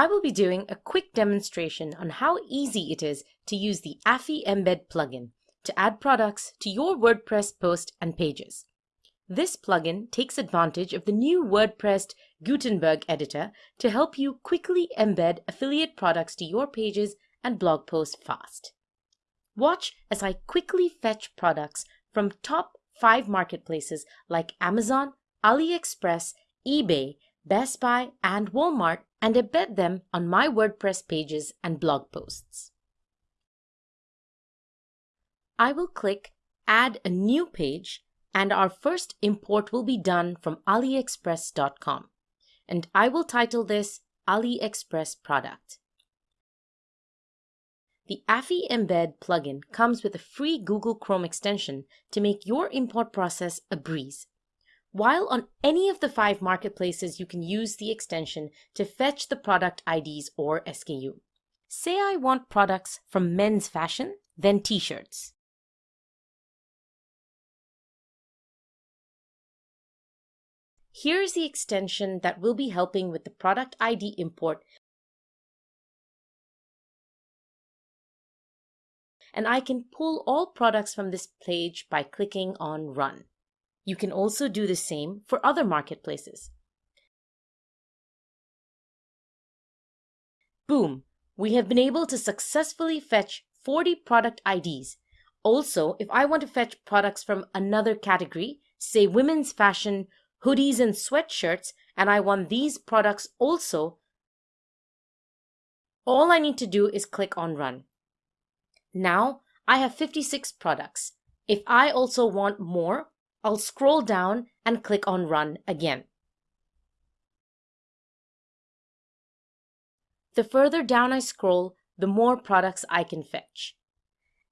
I will be doing a quick demonstration on how easy it is to use the Affy Embed plugin to add products to your WordPress post and pages. This plugin takes advantage of the new WordPress Gutenberg editor to help you quickly embed affiliate products to your pages and blog posts fast. Watch as I quickly fetch products from top 5 marketplaces like Amazon, AliExpress, eBay, Best Buy, and Walmart and embed them on my WordPress pages and blog posts. I will click Add a new page and our first import will be done from aliexpress.com and I will title this AliExpress product. The Affy Embed plugin comes with a free Google Chrome extension to make your import process a breeze. While on any of the five marketplaces, you can use the extension to fetch the product IDs or SKU. Say I want products from men's fashion, then t-shirts. Here's the extension that will be helping with the product ID import and I can pull all products from this page by clicking on Run. You can also do the same for other marketplaces. Boom! We have been able to successfully fetch 40 product IDs. Also, if I want to fetch products from another category, say women's fashion, hoodies and sweatshirts, and I want these products also, all I need to do is click on Run. Now I have 56 products. If I also want more, I'll scroll down and click on Run again. The further down I scroll, the more products I can fetch.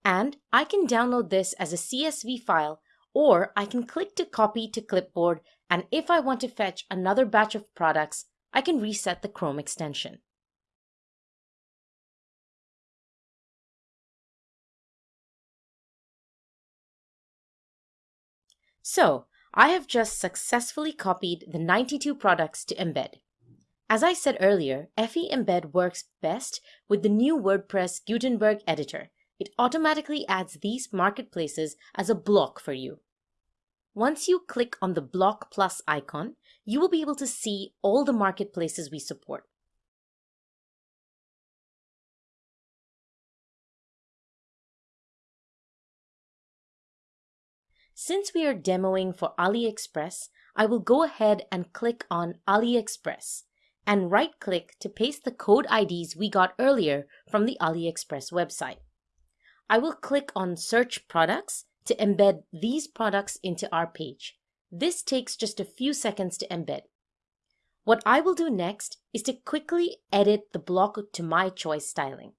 And I can download this as a CSV file or I can click to copy to clipboard and if I want to fetch another batch of products, I can reset the Chrome extension. So I have just successfully copied the 92 products to embed. As I said earlier, Affy Embed works best with the new WordPress Gutenberg editor. It automatically adds these marketplaces as a block for you. Once you click on the block plus icon, you will be able to see all the marketplaces we support. Since we are demoing for AliExpress, I will go ahead and click on AliExpress and right-click to paste the code IDs we got earlier from the AliExpress website. I will click on Search Products to embed these products into our page. This takes just a few seconds to embed. What I will do next is to quickly edit the block to my choice styling.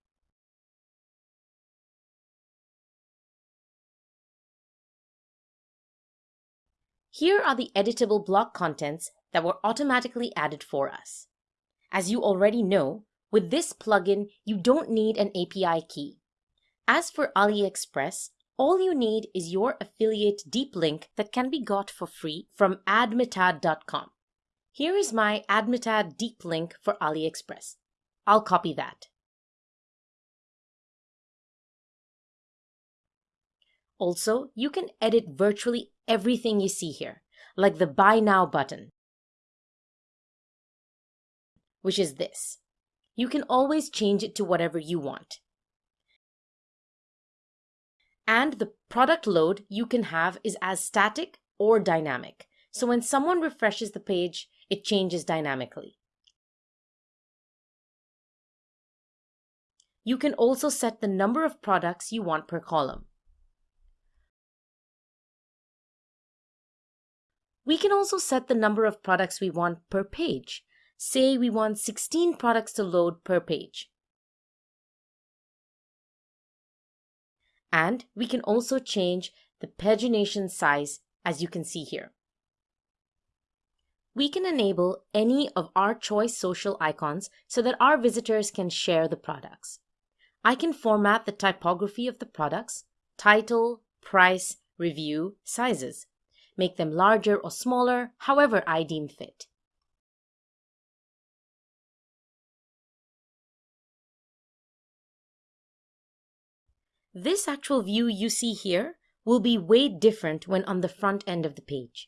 Here are the editable block contents that were automatically added for us. As you already know, with this plugin, you don't need an API key. As for AliExpress, all you need is your affiliate deep link that can be got for free from admitad.com. Here is my Admitad deep link for AliExpress. I'll copy that. Also, you can edit virtually everything you see here, like the Buy Now button, which is this. You can always change it to whatever you want. And the product load you can have is as static or dynamic. So when someone refreshes the page, it changes dynamically. You can also set the number of products you want per column. We can also set the number of products we want per page. Say we want 16 products to load per page. And we can also change the pagination size as you can see here. We can enable any of our choice social icons so that our visitors can share the products. I can format the typography of the products, title, price, review, sizes make them larger or smaller, however I deem fit. This actual view you see here will be way different when on the front end of the page.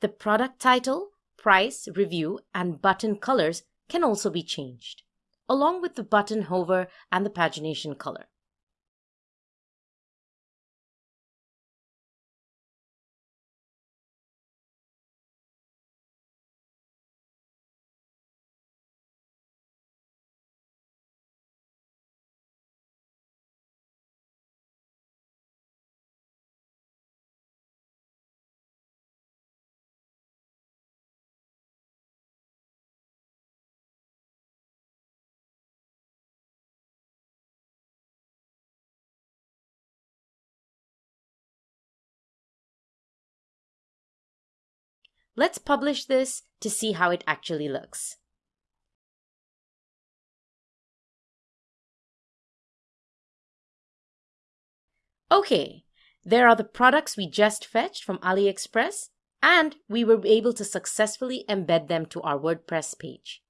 The product title, price, review, and button colors can also be changed, along with the button hover and the pagination color. Let's publish this to see how it actually looks. Okay, there are the products we just fetched from AliExpress and we were able to successfully embed them to our WordPress page.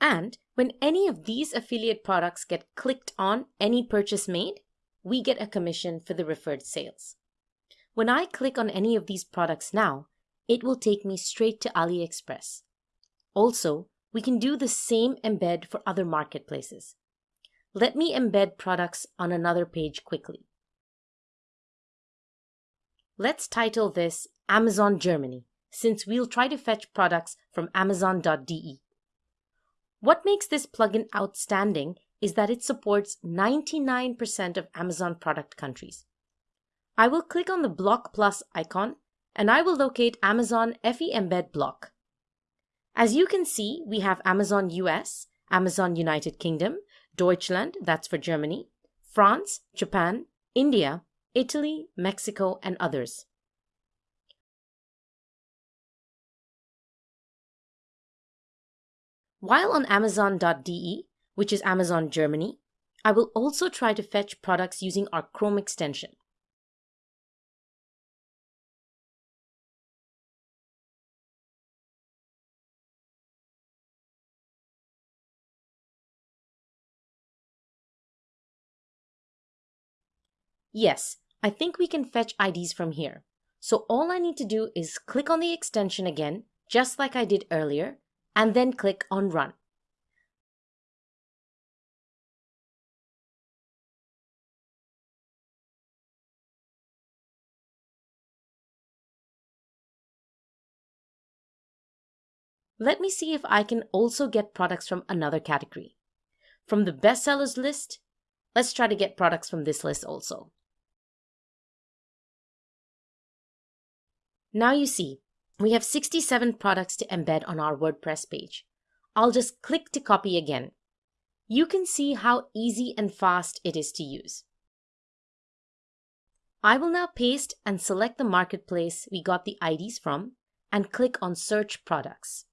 And when any of these affiliate products get clicked on any purchase made, we get a commission for the referred sales. When I click on any of these products now, it will take me straight to AliExpress. Also, we can do the same embed for other marketplaces. Let me embed products on another page quickly. Let's title this Amazon Germany, since we'll try to fetch products from amazon.de. What makes this plugin outstanding is that it supports 99% of Amazon product countries. I will click on the Block Plus icon and I will locate Amazon Affy Embed block. As you can see, we have Amazon US, Amazon United Kingdom, Deutschland, that's for Germany, France, Japan, India, Italy, Mexico, and others. While on Amazon.de, which is Amazon Germany, I will also try to fetch products using our Chrome extension. Yes, I think we can fetch IDs from here. So all I need to do is click on the extension again, just like I did earlier, and then click on Run. Let me see if I can also get products from another category. From the bestsellers list, let's try to get products from this list also. Now you see, we have 67 products to embed on our WordPress page. I'll just click to copy again. You can see how easy and fast it is to use. I will now paste and select the marketplace we got the IDs from and click on Search Products.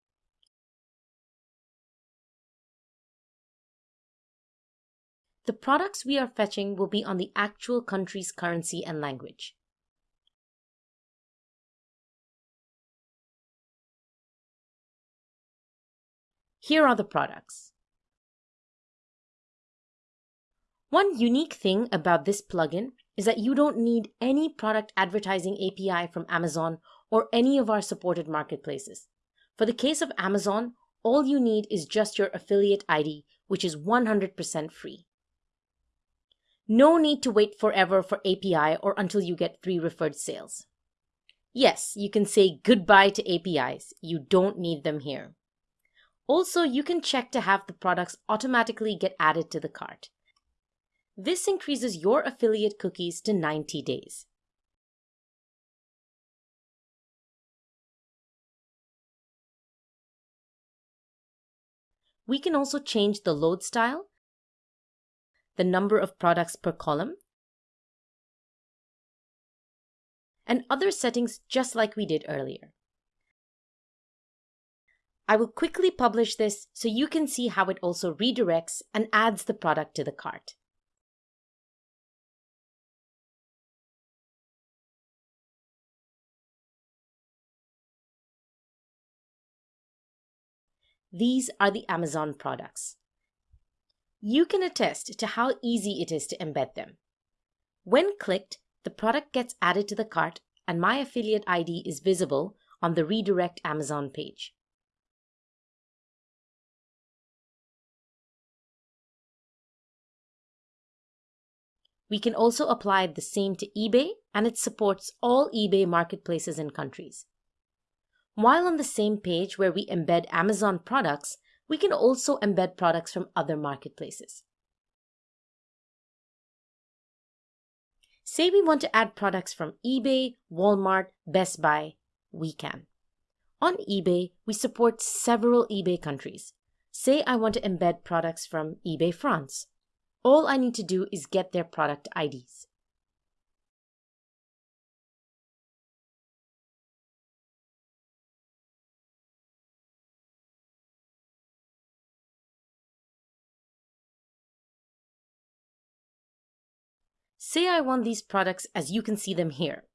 The products we are fetching will be on the actual country's currency and language. Here are the products. One unique thing about this plugin is that you don't need any product advertising API from Amazon or any of our supported marketplaces. For the case of Amazon, all you need is just your affiliate ID, which is 100% free. No need to wait forever for API or until you get free referred sales. Yes, you can say goodbye to APIs. You don't need them here. Also, you can check to have the products automatically get added to the cart. This increases your affiliate cookies to 90 days. We can also change the load style, the number of products per column, and other settings just like we did earlier. I will quickly publish this so you can see how it also redirects and adds the product to the cart. These are the Amazon products. You can attest to how easy it is to embed them. When clicked, the product gets added to the cart and my affiliate ID is visible on the redirect Amazon page. We can also apply the same to eBay and it supports all eBay marketplaces and countries. While on the same page where we embed Amazon products, we can also embed products from other marketplaces. Say we want to add products from eBay, Walmart, Best Buy, we can. On eBay, we support several eBay countries. Say I want to embed products from eBay France. All I need to do is get their product IDs. Say I want these products as you can see them here.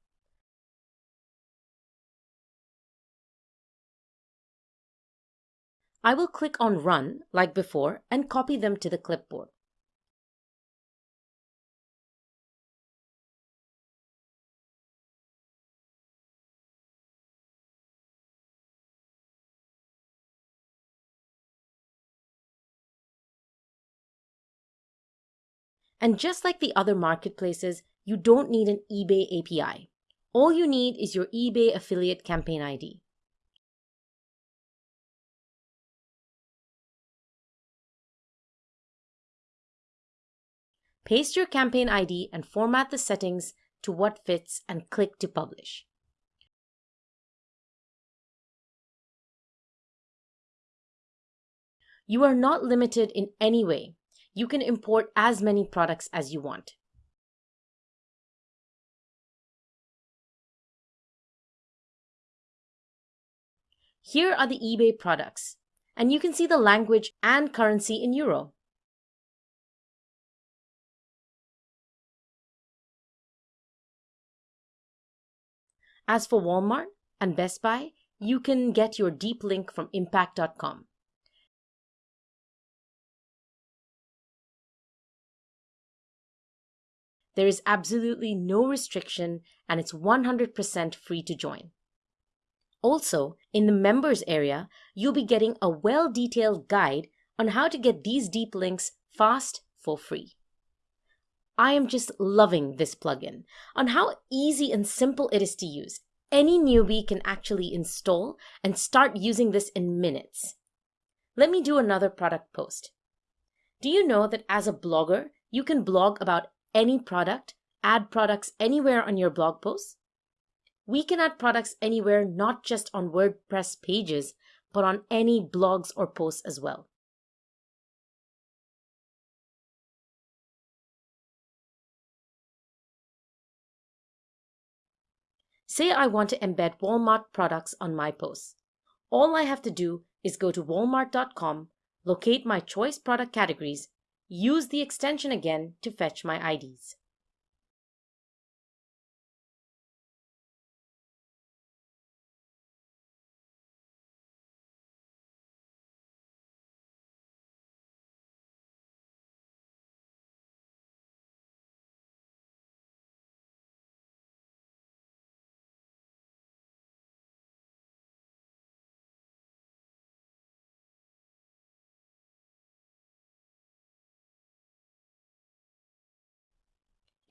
I will click on Run, like before, and copy them to the clipboard. And just like the other marketplaces, you don't need an eBay API. All you need is your eBay affiliate campaign ID. Paste your campaign ID and format the settings to what fits and click to publish. You are not limited in any way you can import as many products as you want. Here are the eBay products, and you can see the language and currency in Euro. As for Walmart and Best Buy, you can get your deep link from impact.com. There is absolutely no restriction and it's 100% free to join. Also, in the members area, you'll be getting a well-detailed guide on how to get these deep links fast for free. I am just loving this plugin on how easy and simple it is to use. Any newbie can actually install and start using this in minutes. Let me do another product post. Do you know that as a blogger, you can blog about any product, add products anywhere on your blog posts. We can add products anywhere, not just on WordPress pages, but on any blogs or posts as well. Say I want to embed Walmart products on my posts. All I have to do is go to walmart.com, locate my choice product categories, use the extension again to fetch my IDs.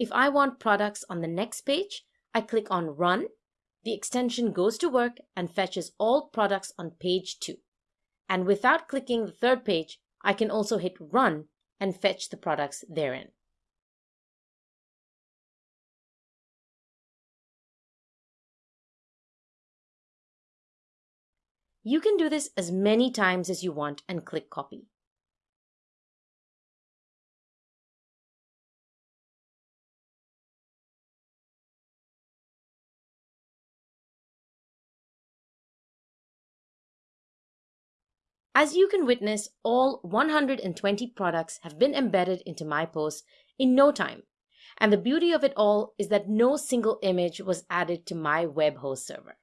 If I want products on the next page, I click on Run. The extension goes to work and fetches all products on page 2. And without clicking the third page, I can also hit Run and fetch the products therein. You can do this as many times as you want and click Copy. As you can witness, all 120 products have been embedded into my post in no time. And the beauty of it all is that no single image was added to my web host server.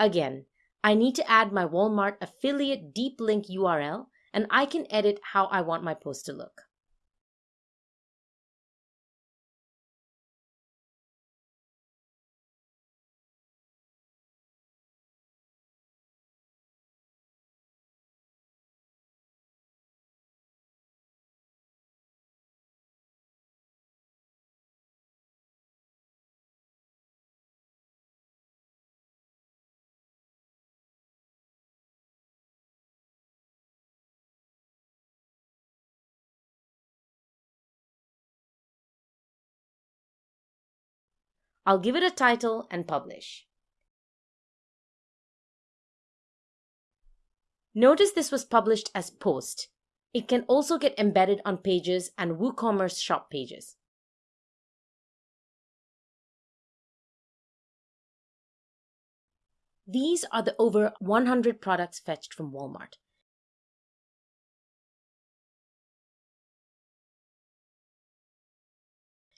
Again, I need to add my Walmart affiliate deep link URL and I can edit how I want my post to look. I'll give it a title and publish. Notice this was published as post. It can also get embedded on pages and WooCommerce shop pages. These are the over 100 products fetched from Walmart.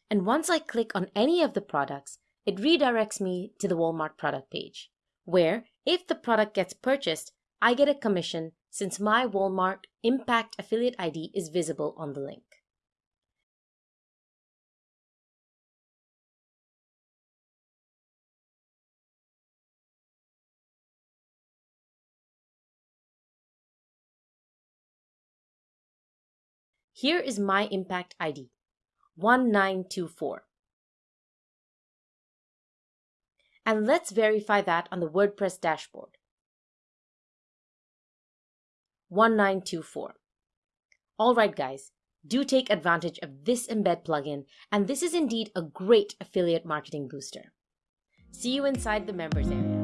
And once I click on any of the products, it redirects me to the Walmart product page, where if the product gets purchased, I get a commission since my Walmart Impact Affiliate ID is visible on the link. Here is my impact ID, 1924. And let's verify that on the WordPress dashboard. 1924. Alright guys, do take advantage of this embed plugin and this is indeed a great affiliate marketing booster. See you inside the members area.